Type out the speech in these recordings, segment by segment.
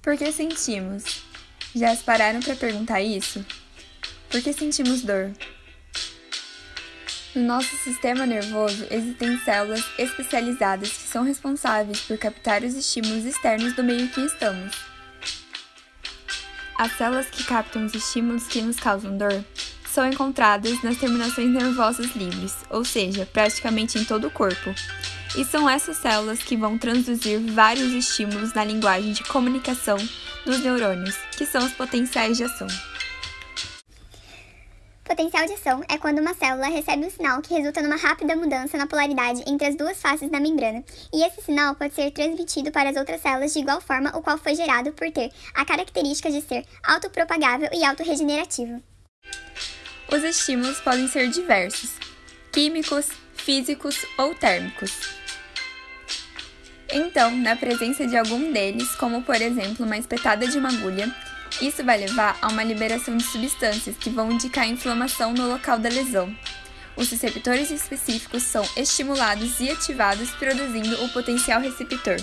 Por que sentimos? Já se pararam para perguntar isso? Por que sentimos dor? No nosso sistema nervoso existem células especializadas que são responsáveis por captar os estímulos externos do meio que estamos. As células que captam os estímulos que nos causam dor são encontradas nas terminações nervosas livres, ou seja, praticamente em todo o corpo. E são essas células que vão transduzir vários estímulos na linguagem de comunicação dos neurônios, que são os potenciais de ação. Potencial de ação é quando uma célula recebe um sinal que resulta numa rápida mudança na polaridade entre as duas faces da membrana, e esse sinal pode ser transmitido para as outras células de igual forma, o qual foi gerado por ter a característica de ser autopropagável e autorregenerativo. Os estímulos podem ser diversos: químicos, físicos ou térmicos. Então, na presença de algum deles, como por exemplo uma espetada de uma agulha, isso vai levar a uma liberação de substâncias que vão indicar inflamação no local da lesão. Os receptores específicos são estimulados e ativados, produzindo o potencial receptor.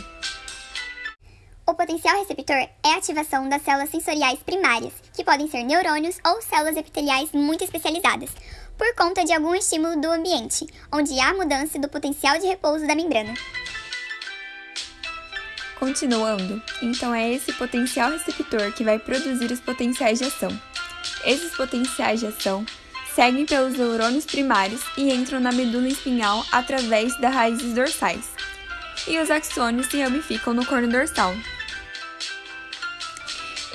O potencial receptor é a ativação das células sensoriais primárias, que podem ser neurônios ou células epiteliais muito especializadas, por conta de algum estímulo do ambiente, onde há mudança do potencial de repouso da membrana. Continuando, então é esse potencial receptor que vai produzir os potenciais de ação. Esses potenciais de ação seguem pelos neurônios primários e entram na medula espinhal através das raízes dorsais. E os axônios se ramificam no corno dorsal,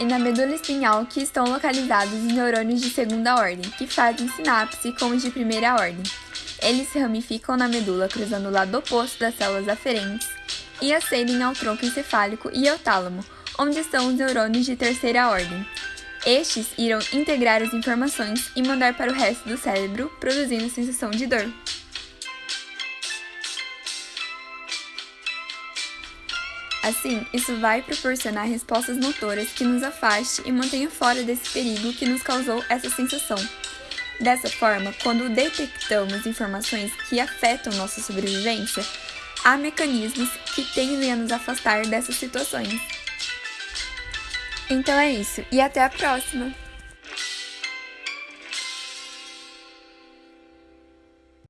e na medula espinhal que estão localizados os neurônios de segunda ordem, que fazem sinapse com os de primeira ordem. Eles se ramificam na medula cruzando o lado oposto das células aferentes e acedem ao tronco encefálico e ao tálamo, onde estão os neurônios de terceira ordem. Estes irão integrar as informações e mandar para o resto do cérebro, produzindo sensação de dor. Assim, isso vai proporcionar respostas motoras que nos afaste e mantenha fora desse perigo que nos causou essa sensação. Dessa forma, quando detectamos informações que afetam nossa sobrevivência, há mecanismos que tendem a nos afastar dessas situações. Então é isso, e até a próxima!